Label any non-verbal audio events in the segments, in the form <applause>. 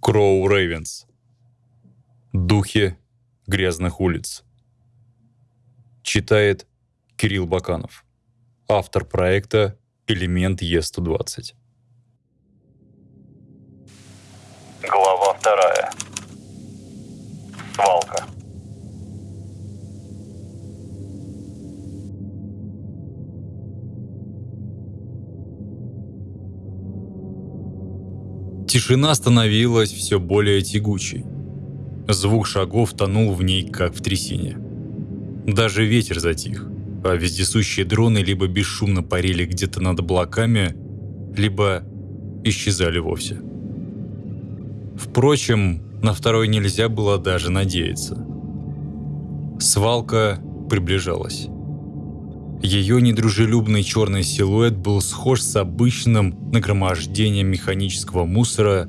Кроу Рейвенс. Духи грязных улиц. Читает Кирилл Баканов. Автор проекта «Элемент Е120». Тишина становилась все более тягучей. Звук шагов тонул в ней, как в трясине. Даже ветер затих, а вездесущие дроны либо бесшумно парили где-то над облаками, либо исчезали вовсе. Впрочем, на второй нельзя было даже надеяться. Свалка приближалась. Ее недружелюбный черный силуэт был схож с обычным нагромождением механического мусора,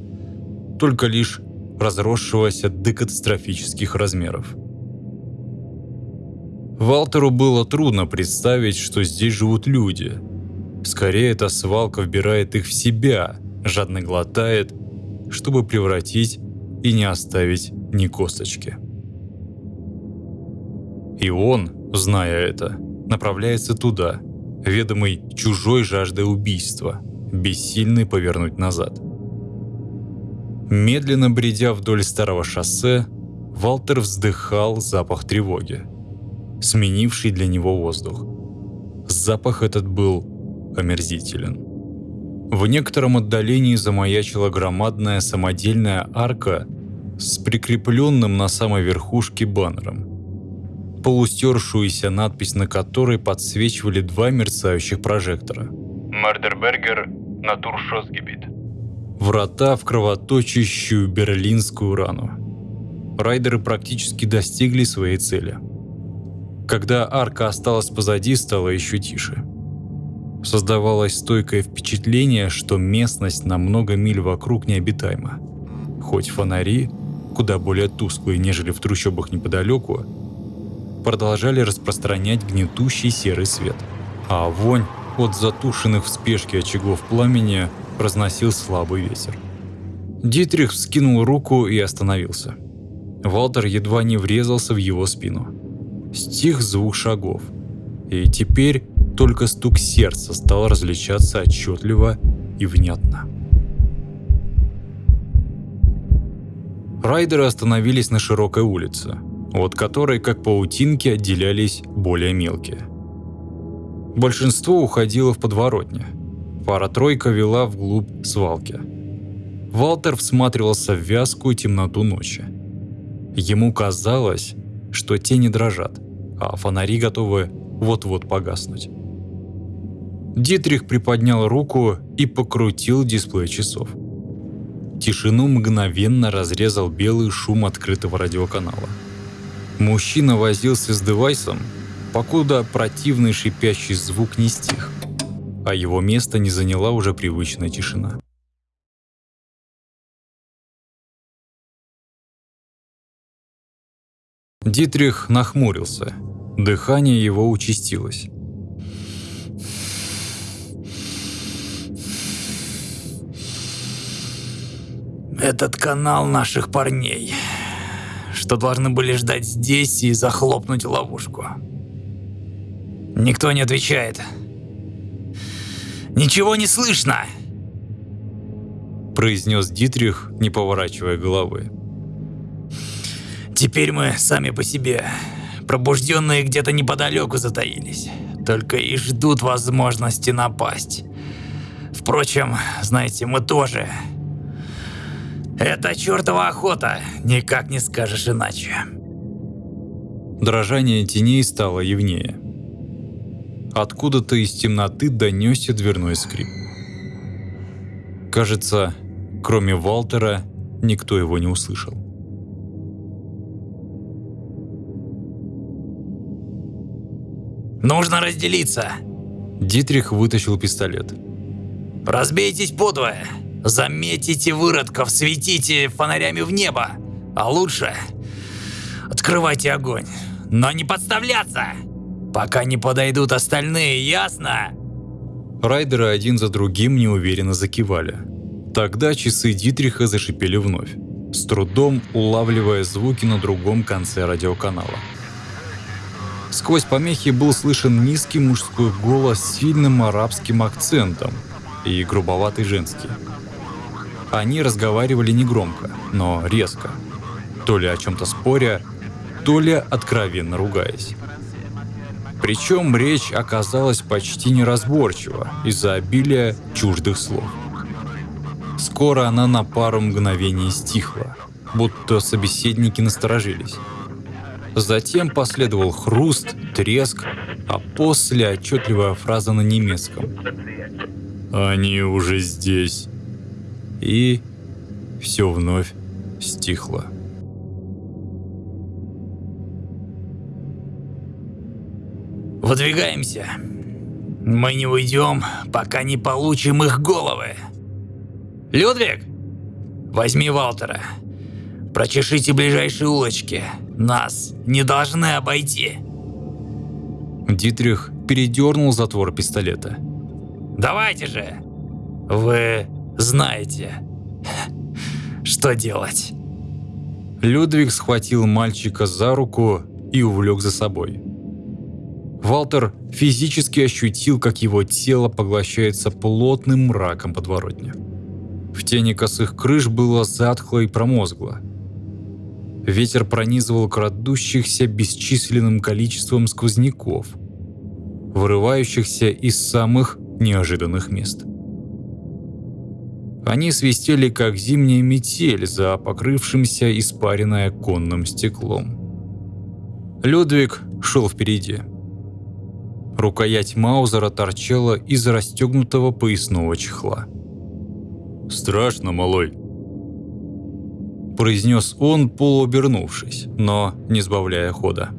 только лишь разросшегося до катастрофических размеров. Валтеру было трудно представить, что здесь живут люди. Скорее, эта свалка вбирает их в себя, жадно глотает, чтобы превратить и не оставить ни косточки. И он, зная это, направляется туда, ведомый чужой жаждой убийства, бессильный повернуть назад. Медленно бредя вдоль старого шоссе, Валтер вздыхал запах тревоги, сменивший для него воздух. Запах этот был омерзителен. В некотором отдалении замаячила громадная самодельная арка с прикрепленным на самой верхушке баннером – полустершуюся надпись на которой подсвечивали два мерцающих прожектора. Мардербергер Натуршосгебит. Врата в кровоточащую берлинскую рану. Райдеры практически достигли своей цели. Когда арка осталась позади, стало еще тише. Создавалось стойкое впечатление, что местность на много миль вокруг необитаема. Хоть фонари, куда более тусклые, нежели в трущобах неподалеку, продолжали распространять гнетущий серый свет. А вонь от затушенных в спешке очагов пламени разносил слабый ветер. Дитрих вскинул руку и остановился. Валтер едва не врезался в его спину. Стих звук шагов. И теперь только стук сердца стал различаться отчетливо и внятно. Райдеры остановились на широкой улице, от которой, как паутинки, отделялись более мелкие. Большинство уходило в подворотне. Пара-тройка вела вглубь свалки. Валтер всматривался в вязкую темноту ночи. Ему казалось, что тени дрожат, а фонари готовы вот-вот погаснуть. Дитрих приподнял руку и покрутил дисплей часов. Тишину мгновенно разрезал белый шум открытого радиоканала. Мужчина возился с девайсом, покуда противный шипящий звук не стих, а его место не заняла уже привычная тишина. Дитрих нахмурился. Дыхание его участилось. «Этот канал наших парней», что должны были ждать здесь и захлопнуть ловушку. Никто не отвечает. «Ничего не слышно!» произнес Дитрих, не поворачивая головы. «Теперь мы сами по себе. Пробужденные где-то неподалеку затаились. Только и ждут возможности напасть. Впрочем, знаете, мы тоже это чертова охота, никак не скажешь иначе. Дрожание теней стало явнее. Откуда-то из темноты донесся дверной скрип. Кажется, кроме Валтера, никто его не услышал. «Нужно разделиться!» Дитрих вытащил пистолет. «Разбейтесь подвое! Заметите выродков, светите фонарями в небо. А лучше открывайте огонь. Но не подставляться, пока не подойдут остальные, ясно? Райдеры один за другим неуверенно закивали. Тогда часы Дитриха зашипели вновь, с трудом улавливая звуки на другом конце радиоканала. Сквозь помехи был слышен низкий мужской голос с сильным арабским акцентом и грубоватый женский. Они разговаривали негромко, но резко, то ли о чем-то споря, то ли откровенно ругаясь. Причем речь оказалась почти неразборчива из-за обилия чуждых слов. Скоро она на пару мгновений стихла, будто собеседники насторожились. Затем последовал хруст, треск, а после отчетливая фраза на немецком. «Они уже здесь». И все вновь стихло. Выдвигаемся. Мы не уйдем, пока не получим их головы. Людвиг, возьми Валтера. Прочешите ближайшие улочки. Нас не должны обойти. Дитрих передернул затвор пистолета. Давайте же. Вы знаете, что делать. Людвиг схватил мальчика за руку и увлек за собой. Валтер физически ощутил, как его тело поглощается плотным мраком подворотни. В тени косых крыш было затхло и промозгло. Ветер пронизывал крадущихся бесчисленным количеством сквозняков, вырывающихся из самых неожиданных мест. Они свистели, как зимняя метель за покрывшимся испаренное конным стеклом. Людвиг шел впереди. Рукоять Маузера торчала из расстегнутого поясного чехла. «Страшно, малой», – произнес он, полуобернувшись, но не сбавляя хода.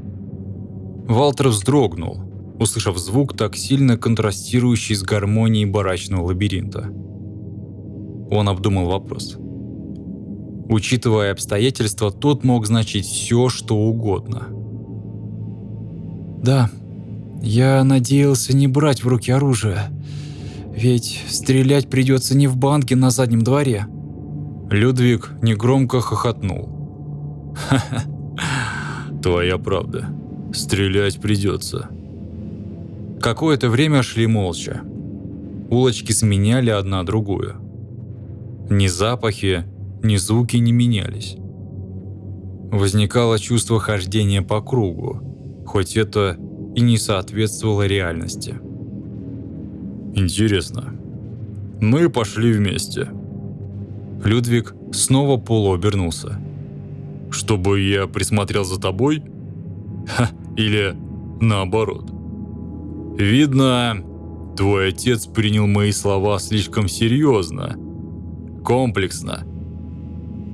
Валтер вздрогнул, услышав звук, так сильно контрастирующий с гармонией барачного лабиринта. Он обдумал вопрос. Учитывая обстоятельства, тот мог значить все, что угодно. «Да», я надеялся не брать в руки оружие. Ведь стрелять придется не в банке на заднем дворе. Людвиг негромко хохотнул. «Ха-ха, <laughs> твоя правда. Стрелять придется». Какое-то время шли молча. Улочки сменяли одна другую. Ни запахи, ни звуки не менялись. Возникало чувство хождения по кругу, хоть это и не соответствовала реальности. Интересно. Мы пошли вместе. Людвиг снова полуобернулся. Чтобы я присмотрел за тобой? Ха, или наоборот. Видно, твой отец принял мои слова слишком серьезно, комплексно.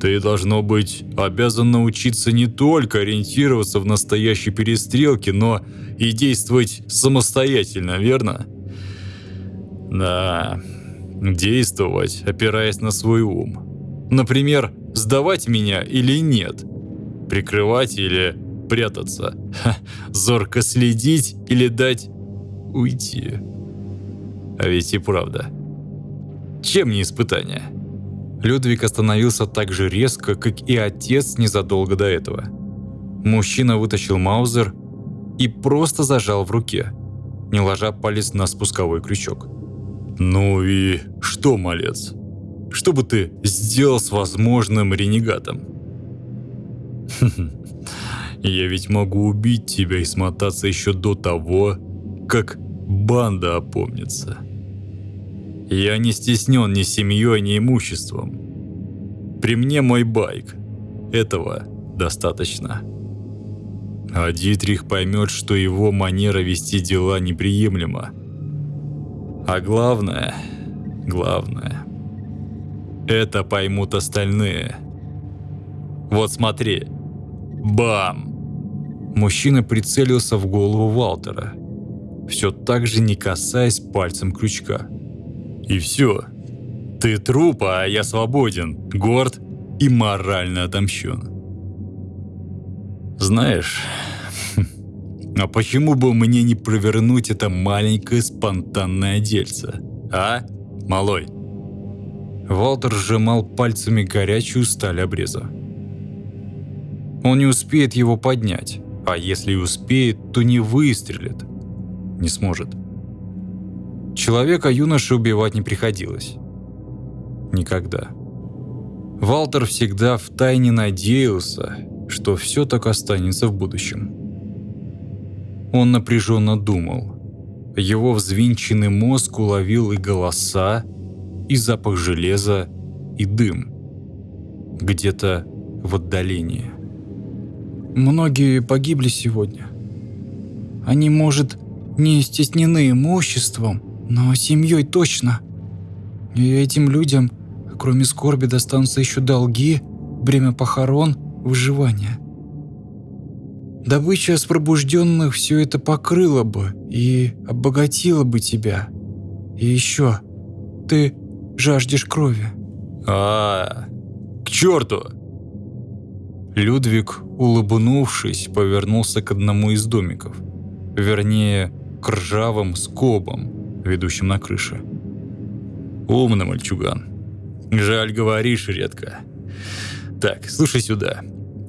Ты, должно быть, обязан научиться не только ориентироваться в настоящей перестрелке, но и действовать самостоятельно, верно? Да, действовать, опираясь на свой ум. Например, сдавать меня или нет, прикрывать или прятаться, Ха, зорко следить или дать уйти. А ведь и правда. Чем не испытание? Людвиг остановился так же резко, как и отец незадолго до этого. Мужчина вытащил маузер и просто зажал в руке, не ложа палец на спусковой крючок. «Ну и что, малец? Что бы ты сделал с возможным ренегатом?» «Я ведь могу убить тебя и смотаться еще до того, как банда опомнится». Я не стеснен ни семьей, ни имуществом. При мне мой байк. Этого достаточно. А Дитрих поймет, что его манера вести дела неприемлема. А главное, главное, это поймут остальные. Вот смотри. Бам! Мужчина прицелился в голову Валтера, все так же не касаясь пальцем крючка. И все. Ты труп, а я свободен, горд и морально отомщен. Знаешь, <laughs> а почему бы мне не провернуть это маленькое спонтанное дельце, а, малой? Валтер сжимал пальцами горячую сталь обреза. Он не успеет его поднять, а если и успеет, то не выстрелит. Не сможет. Человека юноше убивать не приходилось. Никогда. Валтер всегда втайне надеялся, что все так останется в будущем. Он напряженно думал. Его взвинченный мозг уловил и голоса, и запах железа, и дым. Где-то в отдалении. Многие погибли сегодня. Они, может, не стеснены имуществом, но семьей точно. И этим людям, кроме скорби, достанутся еще долги, бремя похорон, выживание. Добыча с пробужденных все это покрыла бы и обогатила бы тебя. И еще, ты жаждешь крови. А, к черту! Людвиг, улыбнувшись, повернулся к одному из домиков. Вернее, к ржавым скобам, ведущим на крыше. Умный мальчуган. Жаль, говоришь редко. Так, слушай сюда.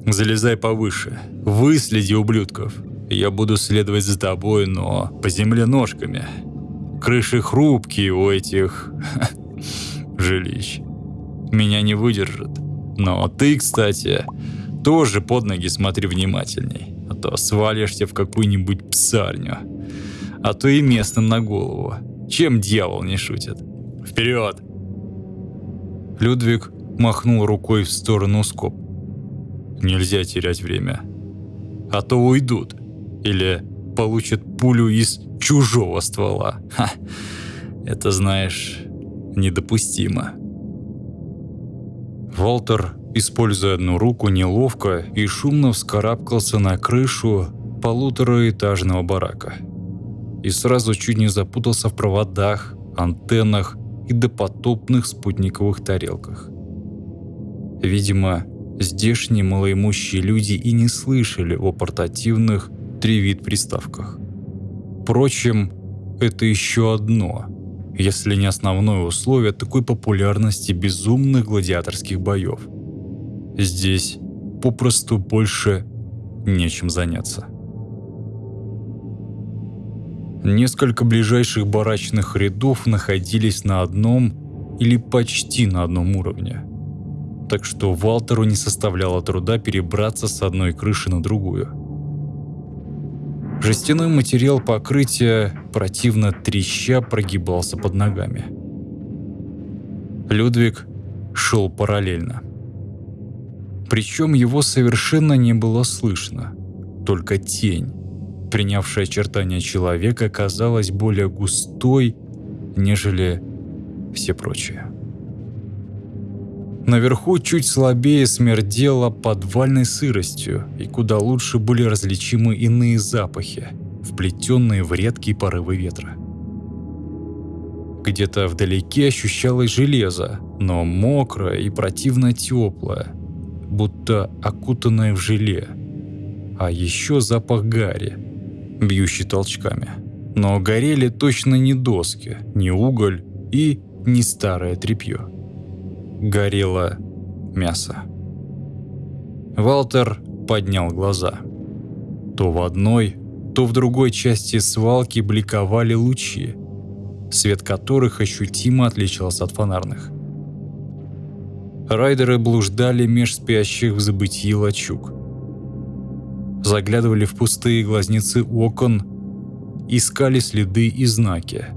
Залезай повыше. Выследи ублюдков. Я буду следовать за тобой, но по земле ножками. Крыши хрупкие у этих <laughs> жилищ. Меня не выдержат. Но ты, кстати, тоже под ноги смотри внимательней, а то свалишься в какую-нибудь псарню. А то и местным на голову. Чем дьявол не шутит? Вперед! Людвиг махнул рукой в сторону скоб. Нельзя терять время. А то уйдут. Или получат пулю из чужого ствола. Ха. Это, знаешь, недопустимо. Волтер, используя одну руку, неловко и шумно вскарабкался на крышу полутораэтажного барака. И сразу чуть не запутался в проводах, антеннах и допотопных спутниковых тарелках. Видимо, здешние малоимущие люди и не слышали о портативных тревит-приставках. Впрочем, это еще одно – если не основное условие такой популярности безумных гладиаторских боев. Здесь попросту больше нечем заняться. Несколько ближайших барачных рядов находились на одном или почти на одном уровне. Так что Валтеру не составляло труда перебраться с одной крыши на другую. Жестяной материал покрытия противно треща прогибался под ногами. Людвиг шел параллельно. Причем его совершенно не было слышно, только тень, принявшая очертания человека, казалась более густой, нежели все прочие. Наверху чуть слабее смердело подвальной сыростью, и куда лучше были различимы иные запахи, вплетенные в редкие порывы ветра. Где-то вдалеке ощущалось железо, но мокрое и противно теплое, будто окутанное в желе. А еще запах гари, бьющий толчками. Но горели точно не доски, не уголь и не старое тряпье горело мясо. Валтер поднял глаза. То в одной, то в другой части свалки бликовали лучи, свет которых ощутимо отличался от фонарных. Райдеры блуждали меж спящих в забытии лачуг. Заглядывали в пустые глазницы окон, искали следы и знаки –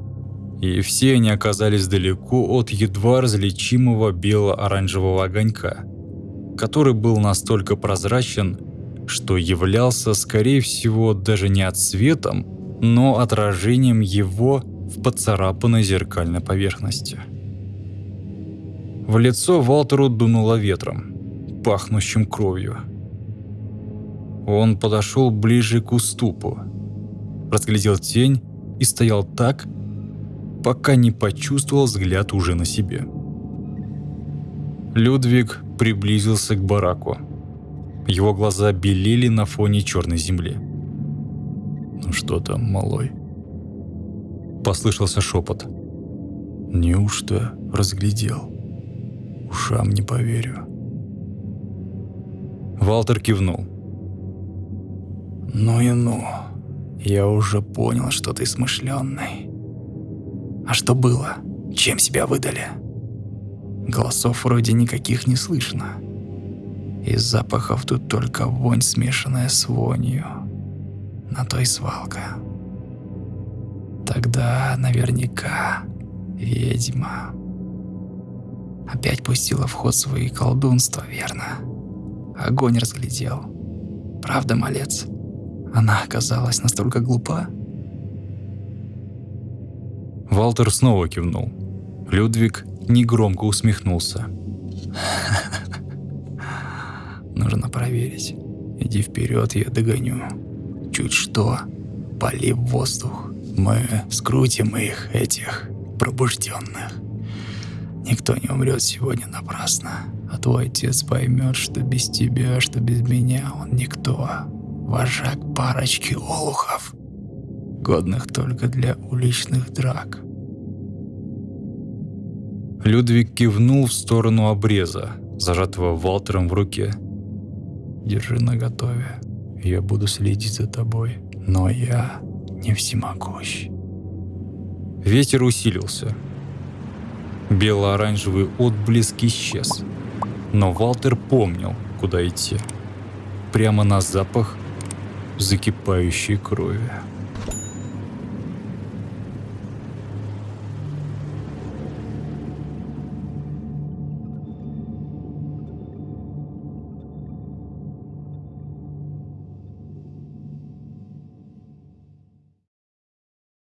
и все они оказались далеко от едва различимого бело-оранжевого огонька, который был настолько прозрачен, что являлся, скорее всего, даже не цветом, но отражением его в поцарапанной зеркальной поверхности. В лицо Валтеру дунуло ветром, пахнущим кровью. Он подошел ближе к уступу, разглядел тень и стоял так, пока не почувствовал взгляд уже на себе. Людвиг приблизился к бараку. Его глаза белели на фоне черной земли. «Ну что там, малой?» Послышался шепот. «Неужто разглядел?» Ушам не поверю. Валтер кивнул. Ну и ну. Я уже понял, что ты смышленный. А что было? Чем себя выдали? Голосов вроде никаких не слышно. Из запахов тут только вонь, смешанная с вонью. На то и свалка. Тогда наверняка ведьма. Опять пустила в ход свои колдунства, верно? Огонь разглядел. Правда, малец? Она оказалась настолько глупа? Валтер снова кивнул. Людвиг негромко усмехнулся. <laughs> Нужно проверить. Иди вперед, я догоню. Чуть что, пали в воздух. Мы скрутим их, этих пробужденных. Никто не умрет сегодня напрасно. А твой отец поймет, что без тебя, что без меня он никто. Вожак парочки олухов, годных только для уличных драк. Людвиг кивнул в сторону обреза, зажатого Валтером в руке. Держи наготове. Я буду следить за тобой. Но я не всемогущ. Ветер усилился. Бело-оранжевый отблеск исчез. Но Валтер помнил, куда идти. Прямо на запах закипающей крови.